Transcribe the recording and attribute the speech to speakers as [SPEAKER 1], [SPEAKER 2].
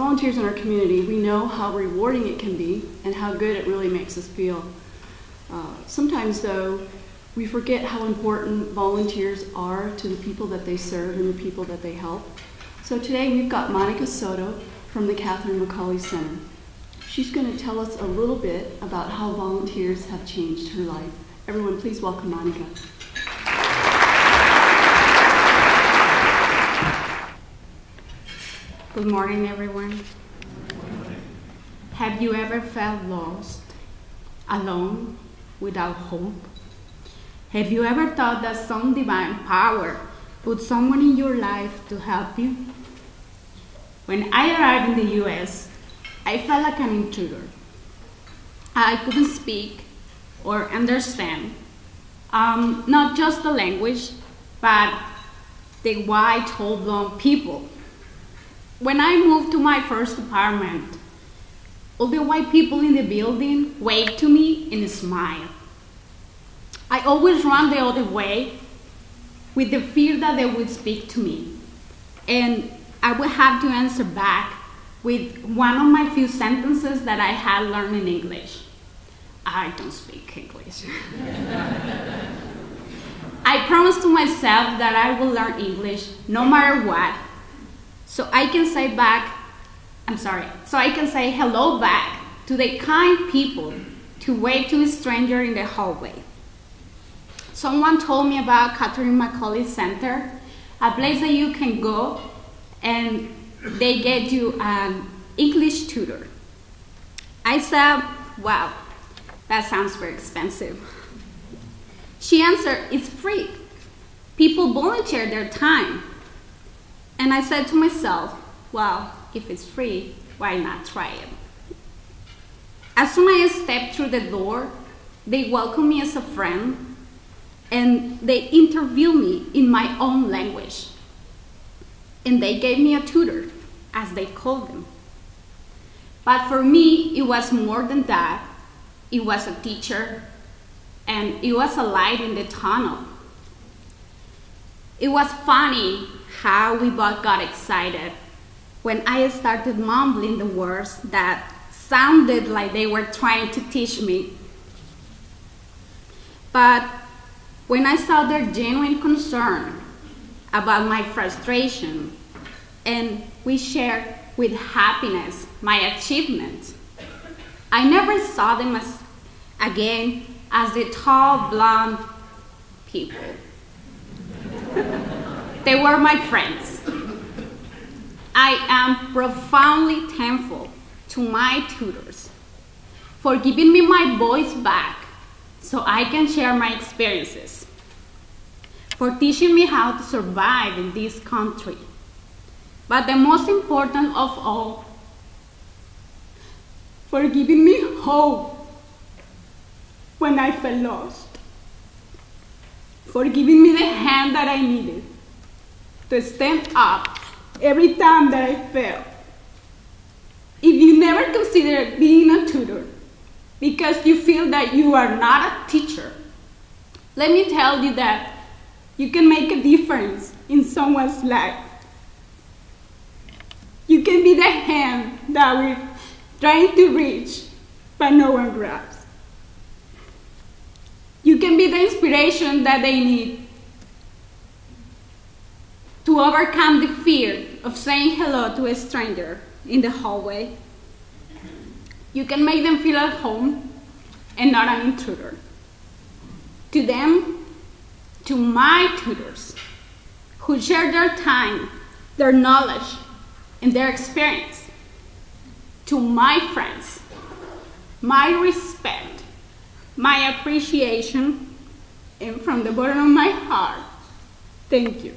[SPEAKER 1] volunteers in our community, we know how rewarding it can be and how good it really makes us feel. Uh, sometimes, though, we forget how important volunteers are to the people that they serve and the people that they help. So today we've got Monica Soto from the Catherine McAuley Center. She's going to tell us a little bit about how volunteers have changed her life. Everyone, please welcome Monica.
[SPEAKER 2] Good morning, everyone. Have you ever felt lost, alone, without hope? Have you ever thought that some divine power put someone in your life to help you? When I arrived in the US, I felt like an intruder. I couldn't speak or understand um, not just the language, but the white, tall, blonde people. When I moved to my first apartment, all the white people in the building waved to me and smiled. I always ran the other way with the fear that they would speak to me. And I would have to answer back with one of my few sentences that I had learned in English. I don't speak English. I promised to myself that I will learn English no matter what. So I can say back, I'm sorry, so I can say hello back to the kind people to wave to a stranger in the hallway. Someone told me about Catherine McAuley Center, a place that you can go and they get you an English tutor. I said, wow, that sounds very expensive. She answered, it's free. People volunteer their time. And I said to myself, well, if it's free, why not try it? As soon as I stepped through the door, they welcomed me as a friend and they interviewed me in my own language. And they gave me a tutor, as they called them. But for me, it was more than that. It was a teacher, and it was a light in the tunnel. It was funny how we both got excited when I started mumbling the words that sounded like they were trying to teach me. But when I saw their genuine concern about my frustration and we shared with happiness my achievements, I never saw them as, again as the tall, blonde people. they were my friends. I am profoundly thankful to my tutors for giving me my voice back so I can share my experiences, for teaching me how to survive in this country. But the most important of all, for giving me hope when I felt lost, for giving me the hand that I needed to stand up every time that I fell. If you never consider being a tutor because you feel that you are not a teacher, let me tell you that you can make a difference in someone's life. You can be the hand that we're trying to reach, but no one grabs. You can be the inspiration that they need to overcome the fear of saying hello to a stranger in the hallway. You can make them feel at home and not an intruder. To them, to my tutors, who share their time, their knowledge, and their experience. To my friends, my respect, my appreciation, and from the bottom of my heart, thank you.